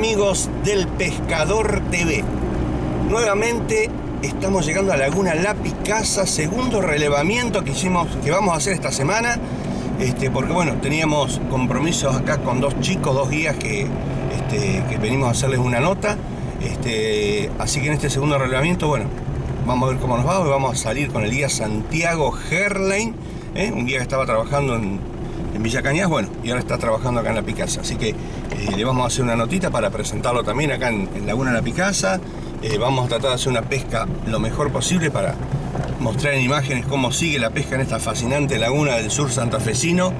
amigos del Pescador TV. Nuevamente estamos llegando a Laguna La Picasa, segundo relevamiento que hicimos, que vamos a hacer esta semana. Este, porque bueno, teníamos compromisos acá con dos chicos, dos guías que, este, que venimos a hacerles una nota. Este, así que en este segundo relevamiento, bueno, vamos a ver cómo nos va. Hoy vamos a salir con el guía Santiago Herlein, ¿eh? un guía que estaba trabajando en, en Villa Cañas, bueno, y ahora está trabajando acá en La Picasa. Así que eh, le vamos a hacer una notita para presentarlo también acá en, Laguna La Picasa. Eh, vamos a tratar de hacer una pesca lo mejor posible para mostrar en imágenes cómo sigue la pesca en esta fascinante laguna del sur santafesino.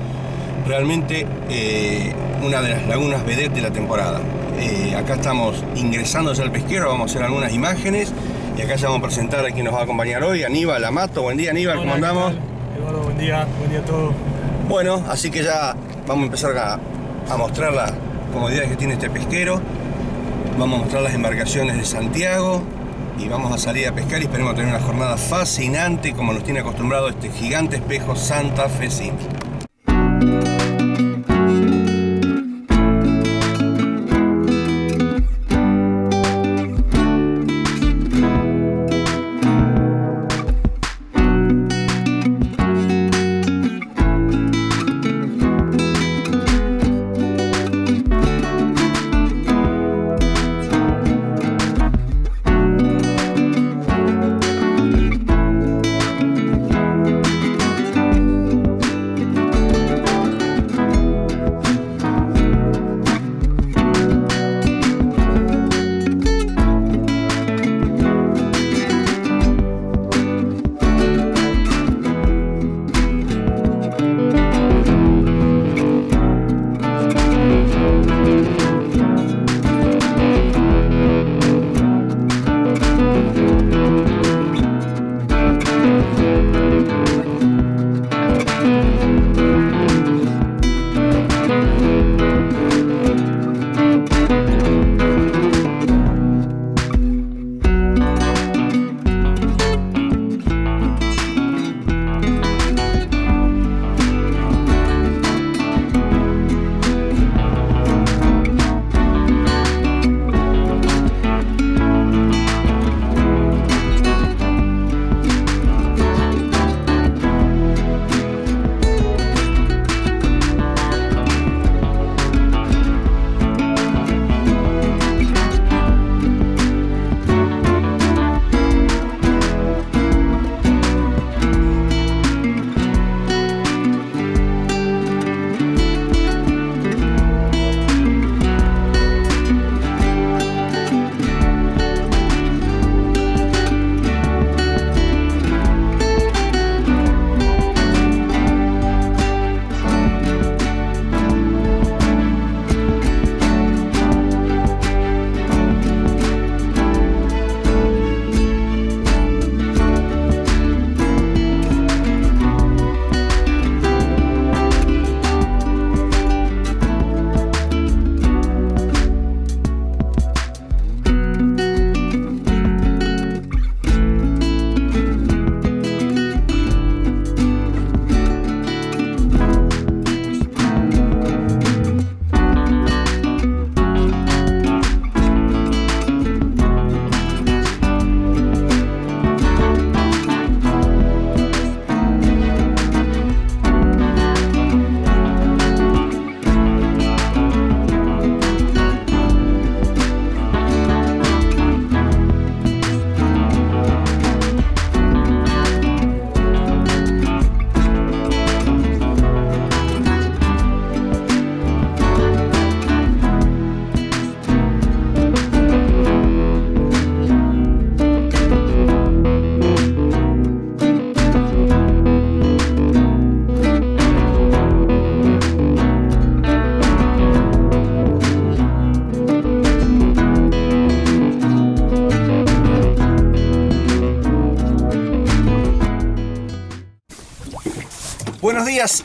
Realmente eh, una de las lagunas vedette de la temporada. acá estamos ingresando al pesquero, vamos a hacer algunas imágenes y acá ya vamos a presentar a quien nos va a acompañar hoy, Aníbal Amato. Buen día Aníbal, ¿cómo andamos? Eduardo, buen día, buen día a todos. Bueno, así que ya vamos a empezar a, mostrar las comodidades que tiene este pesquero. Vamos a mostrar las embarcaciones de Santiago y vamos a salir a pescar y esperemos tener una jornada fascinante como nos tiene acostumbrado este gigante espejo Santa Fecino. Buenos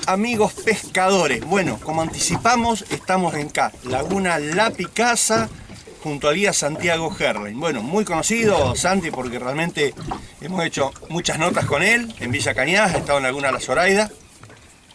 amigos pescadores. Bueno, como anticipamos, estamos en acá, Laguna La Picasa, junto al guía Santiago Herlein. Bueno, muy conocido Santi porque realmente hemos hecho muchas notas con él en Villa Cañas, ha estado en Laguna La Zoraida.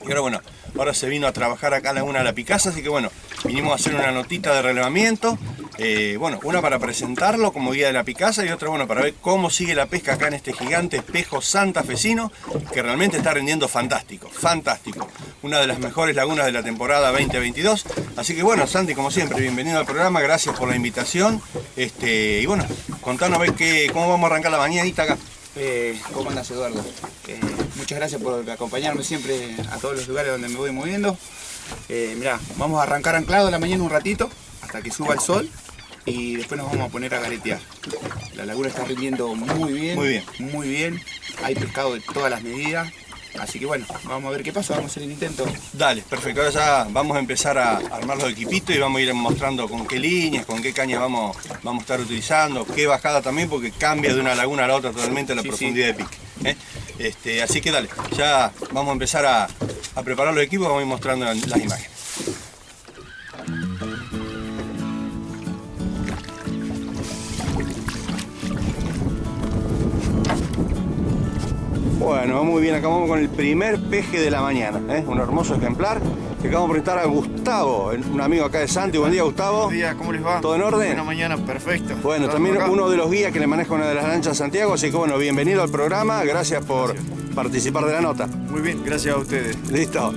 Y ahora bueno, ahora se vino a trabajar acá en Laguna La Picasa, así que bueno, vinimos a hacer una notita de relevamiento. Eh, bueno, una para presentarlo como guía de la Picasa y otra, bueno, para ver cómo sigue la pesca acá en este gigante espejo santafesino que realmente está rindiendo fantástico, fantástico. Una de las mejores lagunas de la temporada 2022. Así que bueno, Santi, como siempre, bienvenido al programa, gracias por la invitación. Este, y bueno, contanos a ver qué, cómo vamos a arrancar la bañadita acá. Eh, ¿Cómo andas Eduardo? Eh, muchas gracias por acompañarme siempre a todos los lugares donde me voy moviendo. Mirá, vamos a arrancar anclado a la mañana un ratito hasta que suba el sol y después nos vamos a poner a garetear. La laguna está rindiendo muy bien, Muy bien. muy bien. Hay pescado de todas las medidas. Así que bueno, vamos a ver qué pasa, vamos a hacer el intento. Dale, perfecto. Ahora ya vamos a empezar a armar los equipitos y vamos a ir mostrando con qué líneas, con qué cañas vamos, vamos a estar utilizando, qué bajada también, porque cambia de una laguna a la otra totalmente la Sí, profundidad de pique. ¿eh? Este, así que dale, ya vamos a empezar a, a preparar los equipos, vamos a ir mostrando las imágenes. Muy bien, acá vamos con el primer peje de la mañana, ¿eh? un hermoso ejemplar que acabamos de presentar a Gustavo, un amigo acá de Santi. Buen día, Gustavo. Buen día, ¿cómo les va? ¿Todo en orden? Buena mañana, perfecto. Bueno, también acá. uno de los guías que le maneja una de las lanchas Santiago, así que bueno, bienvenido al programa, gracias por participar de la nota. Muy bien, gracias a ustedes. Listo.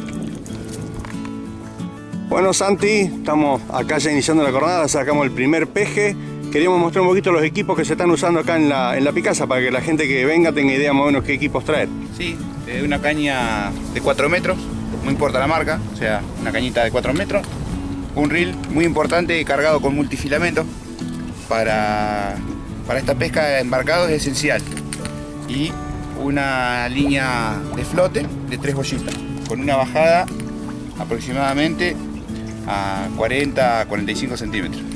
Bueno, Santi, estamos acá ya iniciando la jornada, sacamos el primer peje. Queríamos mostrar un poquito los equipos que se están usando acá en la, en la Picasa para que la gente que venga tenga idea más o menos qué equipos traer. Sí, eh, una caña de 4 metros, no importa la marca, o sea, una cañita de 4 metros. Un reel muy importante cargado con multifilamento. Para, para esta pesca de embarcado es esencial. Y una línea de flote de 3 bollitas, con una bajada aproximadamente a 40 a 45 centímetros.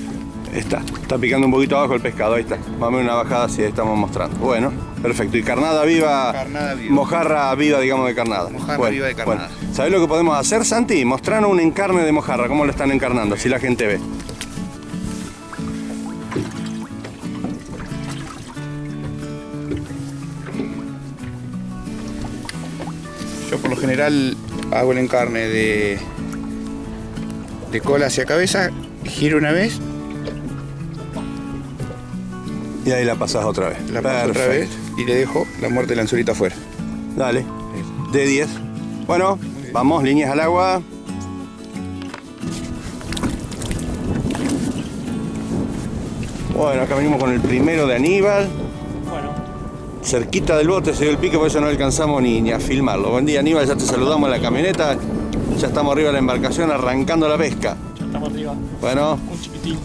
Está, está picando un poquito abajo el pescado, ahí está. Menos una bajada así estamos mostrando. Bueno, perfecto. Y carnada viva, Carnada viva. mojarra viva, digamos, de carnada. Mojarra viva de carnada. Bueno. ¿Sabés lo que podemos hacer, Santi? Mostrarnos un encarne de mojarra, cómo lo están encarnando, si la gente ve. Yo por lo general hago el encarne de, de cola hacia cabeza, giro una vez, Y ahí la pasás otra vez. la paso otra vez y le dejo la muerte del anzuelito afuera. Dale. De 10. Bueno, vamos, líneas al agua. Bueno, acá venimos con el primero de Aníbal. Bueno, Cerquita del bote se dio el pique, por eso no alcanzamos ni, ni a filmarlo. Buen día Aníbal, ya te saludamos en la camioneta. Ya estamos arriba de la embarcación arrancando la pesca. ya estamos arriba. Bueno, Un chiquitín.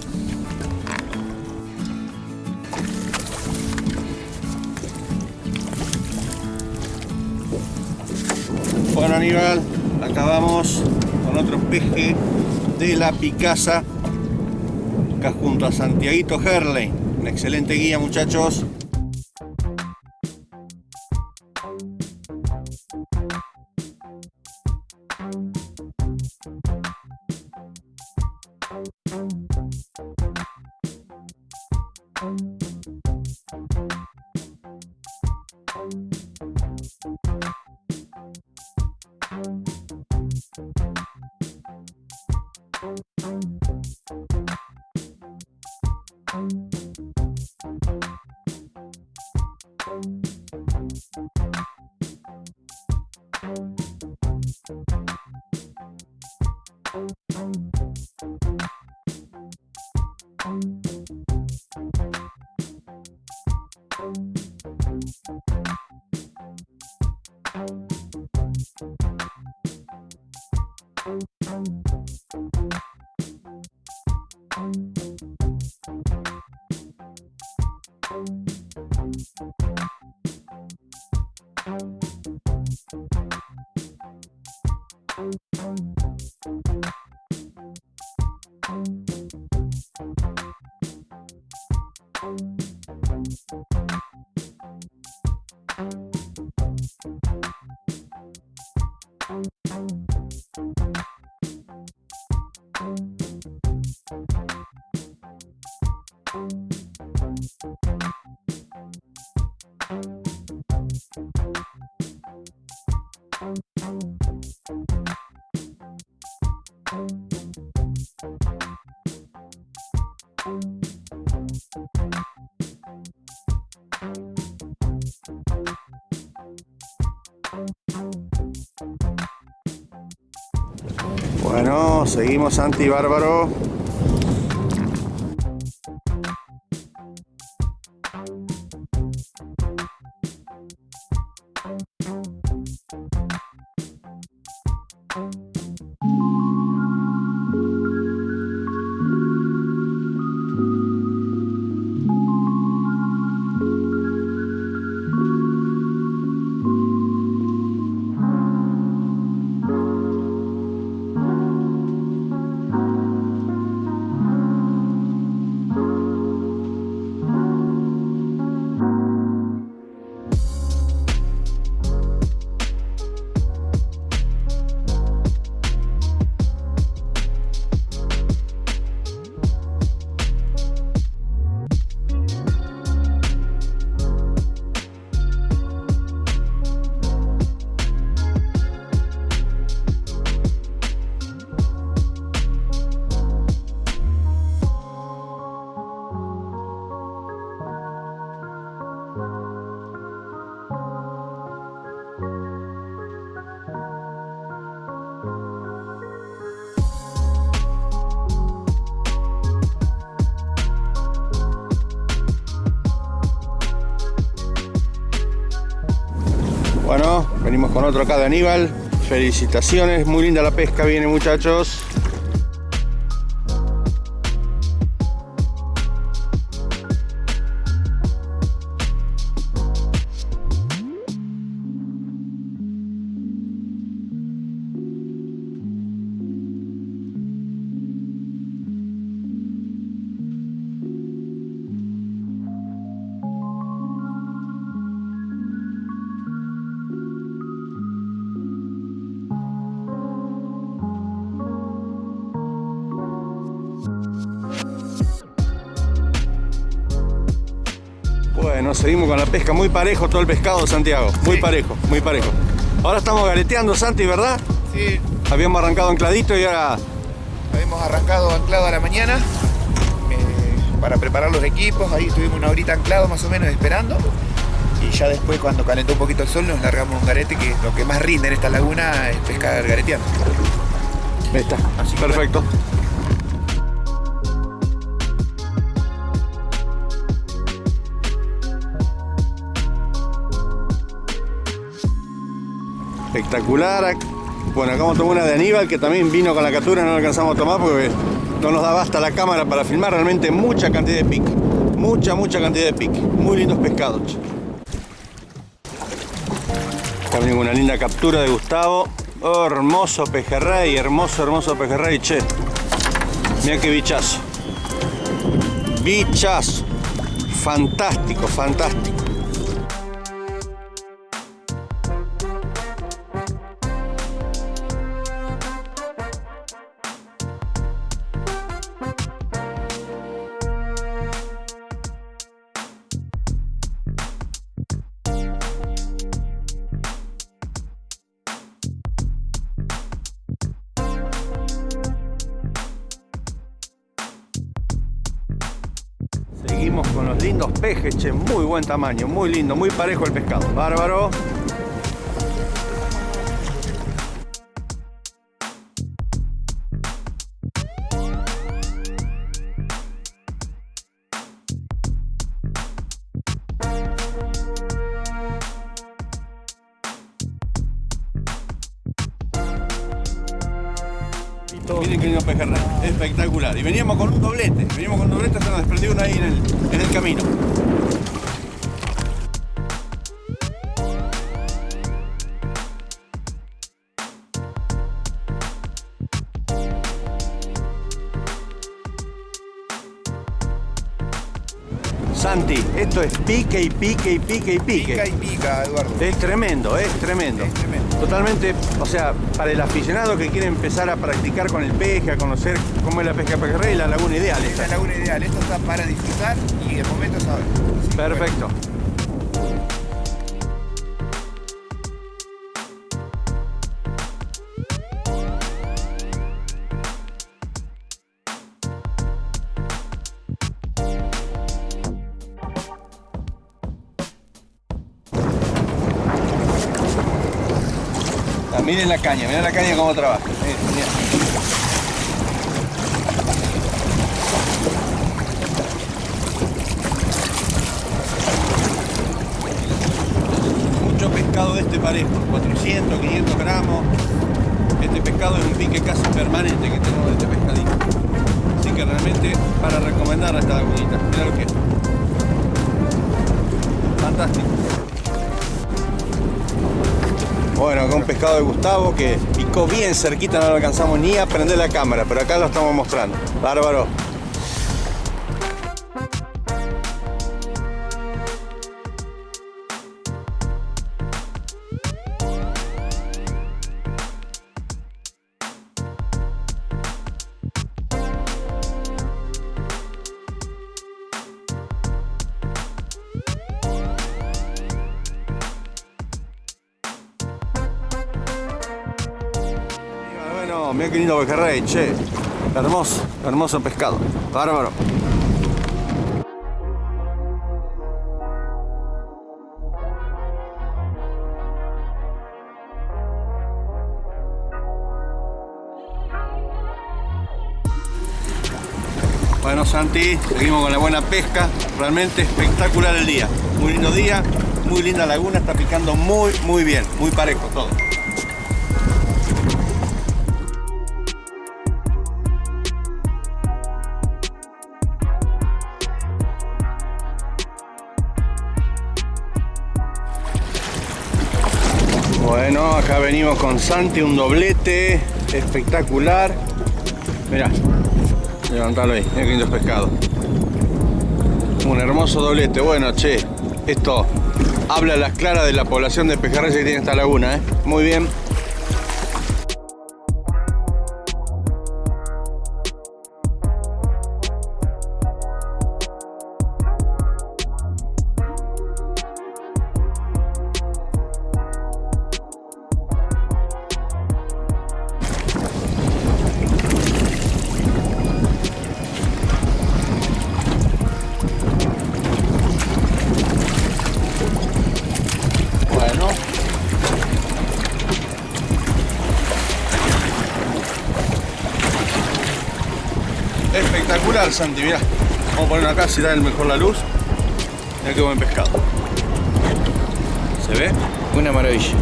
Bueno Aníbal, acá vamos con otro peje de la Picasa. Acá junto a Santiaguito Herley. Una excelente guía muchachos. Bueno, seguimos Santi Bárbaro. Con otro acá de Aníbal. Felicitaciones, muy linda la pesca viene muchachos. Bueno, seguimos con la pesca, muy parejo todo el pescado, Santiago. Muy Sí. parejo, muy parejo. Ahora estamos gareteando, Santi, ¿verdad? Sí, Habíamos arrancado ancladito y ahora habíamos arrancado anclado a la mañana eh, para preparar los equipos. Ahí estuvimos una horita anclado más o menos esperando. Y ya después, cuando calentó un poquito el sol, nos largamos un garete, que lo que más rinde en esta laguna es pescar gareteando. Ahí está. Así que Espectacular. Bueno, acá vamos a tomar una de Aníbal que también vino con la captura, no la alcanzamos a tomar porque no nos daba hasta la cámara para filmar realmente mucha cantidad de pique. Mucha, mucha cantidad de pique. Muy lindos pescados. También una linda captura de Gustavo. Hermoso pejerrey, hermoso, hermoso pejerrey, che. Mira qué bichazo. Bichazo. Fantástico, fantástico. Seguimos con los lindos pejes, che, muy buen tamaño, muy lindo, muy parejo el pescado. Bárbaro. Y veníamos con un doblete, veníamos con un doblete, se nos desprendió uno ahí en el camino. Santi, esto es pique y pique y pique y pique. Pica y pica, Eduardo. Es tremendo, es tremendo. Es tremendo. Totalmente, o sea, para el aficionado que quiere empezar a practicar con el peje, a conocer cómo es la pesca pejerrey, la laguna ideal Es la laguna ideal. Esto está para disfrutar y el momento es ahora. Así miren la caña, miren la caña cómo trabaja. Miren, miren. Pescado de este parejo, 400, 500 gramos. Este pescado es un pique casi permanente que tengo de este pescadito. Así que realmente para recomendar a esta lagunita. Mira lo que es. Fantástico. Bueno, acá un pescado de Gustavo que picó bien cerquita, no lo alcanzamos ni a prender la cámara, pero acá lo estamos mostrando. Bárbaro. Bueno, mira lindo pejerrey, che. Hermoso, hermoso pescado. Bárbaro. Bueno Santi, seguimos con la buena pesca, realmente espectacular el día, muy lindo día, muy linda laguna, está picando muy muy bien, muy parejo todo. Con Santi, un doblete espectacular. Mirá, levantalo ahí, qué lindo pescado. Un hermoso doblete. Bueno, che, esto habla a las claras de la población de pejerreyes que tiene esta laguna, ¿eh? Muy bien. Vamos a poner acá si da el mejor la luz. Mirá qué buen pescado. ¿Se ve? Una maravilla.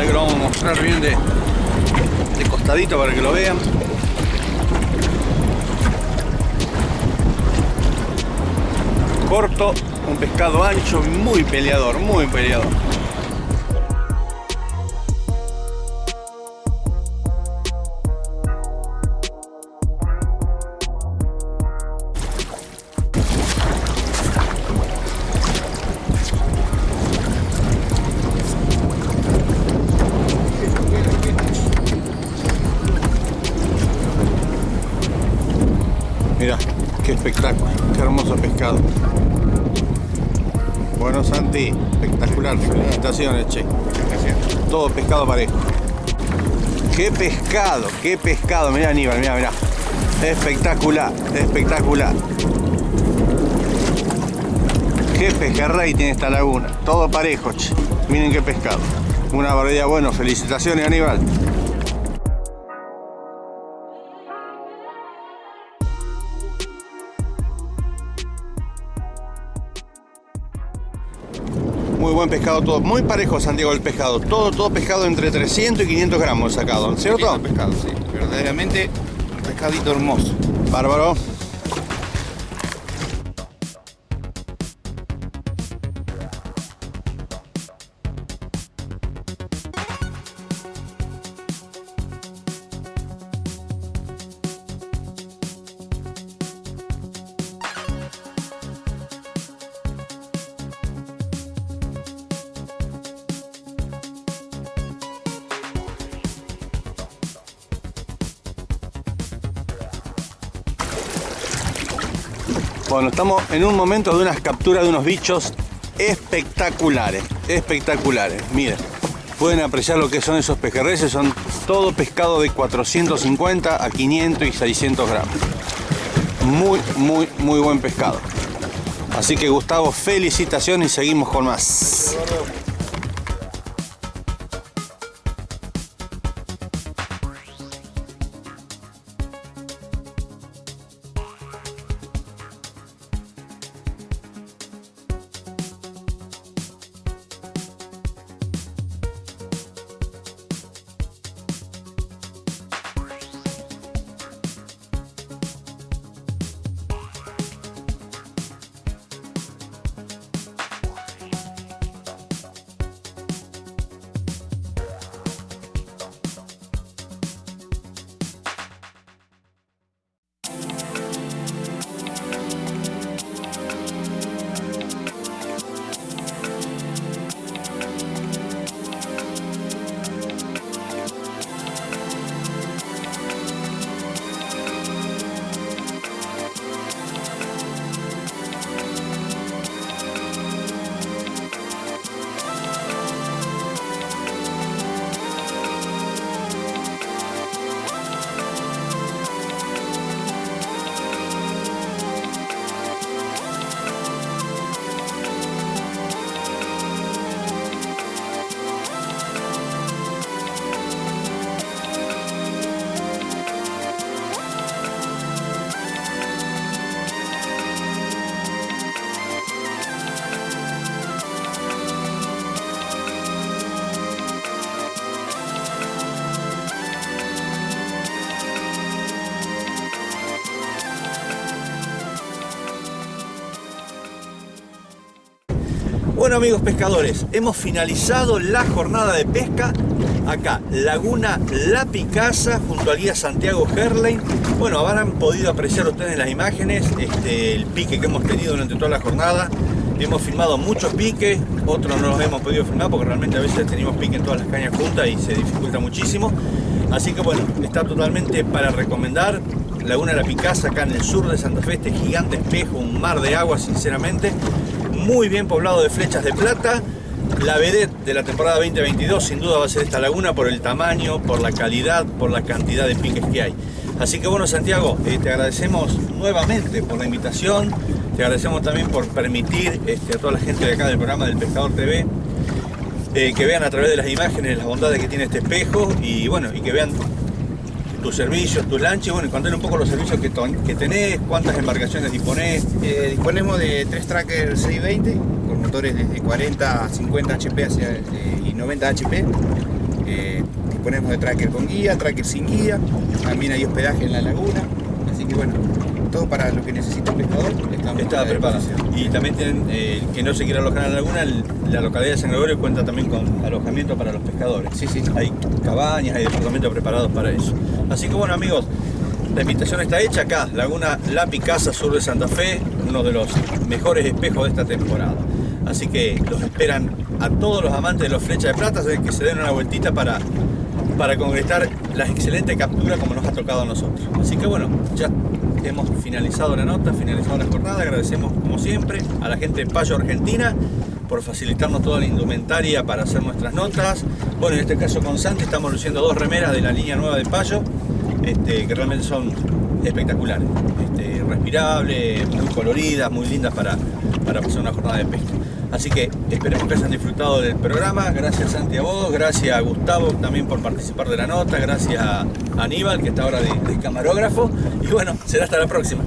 Que lo vamos a mostrar bien de, de costadito para que lo vean. Corto, un pescado ancho, muy peleador, muy peleador. Bueno, Santi, espectacular, felicitaciones, che. Todo pescado parejo. Qué pescado, qué pescado. Mira, Aníbal, mira, mira. Espectacular, espectacular. Qué pejerrey tiene esta laguna. Todo parejo, che. Miren qué pescado. Una barbaridad. Bueno, felicitaciones, Aníbal. Muy buen pescado todo, muy parejo Santiago el pescado, todo, todo pescado entre 300 y 500 gramos sacado, ¿cierto? Pescado, sí. Verdaderamente un pescadito hermoso. Bárbaro. Bueno, estamos en un momento de unas capturas de unos bichos espectaculares, espectaculares. Miren, pueden apreciar lo que son esos pejerreyes, son todo pescado de 450 a 500 y 600 gramos. Muy, muy, muy buen pescado. Así que Gustavo, felicitaciones y seguimos con más. Bueno amigos pescadores, hemos finalizado la jornada de pesca acá, Laguna La Picasa, junto al guía Santiago Herlein. Bueno, habrán podido apreciar ustedes las imágenes este, el pique que hemos tenido durante toda la jornada. Hemos filmado muchos piques, otros no los hemos podido filmar porque realmente a veces tenemos pique en todas las cañas juntas y se dificulta muchísimo. Así que bueno, está totalmente para recomendar. Laguna La Picasa, acá en el sur de Santa Fe, este gigante espejo, un mar de agua sinceramente. Muy bien poblado de flechas de plata. La vedette de la temporada 2022 sin duda va a ser esta laguna por el tamaño, por la calidad, por la cantidad de piques que hay. Así que bueno Santiago, eh, te agradecemos nuevamente por la invitación, te agradecemos también por permitir este, a toda la gente de acá del programa del Pescador TV eh, que vean a través de las imágenes las bondades que tiene este espejo y bueno, y que vean tus servicios, tus lanchas, y bueno, y contar un poco los servicios que, que tenés, cuántas embarcaciones disponés. Eh, disponemos de tres trackers 620 con motores desde 40 a 50 HP hacia, eh, y 90 HP. Eh, disponemos de tracker con guía, tracker sin guía, también hay hospedaje en la laguna, así que bueno, todo para lo que necesita el pescador. Está preparado. Y también tienen, eh, que no se quiera alojar en la laguna, la localidad de San Gregorio cuenta también con alojamiento para los pescadores. Sí, sí. Hay cabañas, hay departamentos preparados para eso. Así que bueno amigos, la invitación está hecha acá, Laguna La Picasa, sur de Santa Fe, uno de los mejores espejos de esta temporada. Así que los esperan a todos los amantes de los flechas de plata, que se den una vueltita para, para concretar las excelentes capturas como nos ha tocado a nosotros. Así que bueno, ya hemos finalizado la nota, finalizado la jornada. Agradecemos como siempre a la gente de Payo Argentina por facilitarnos toda la indumentaria para hacer nuestras notas. Bueno, en este caso con Santi estamos luciendo dos remeras de la línea nueva de Payo, este, que realmente son espectaculares, este, respirables, muy coloridas, muy lindas para, para pasar una jornada de pesca. Así que esperemos que hayan disfrutado del programa. Gracias Santi a vos, gracias a Gustavo también por participar de la nota, gracias a Aníbal que está ahora de, de camarógrafo. Y bueno, será hasta la próxima.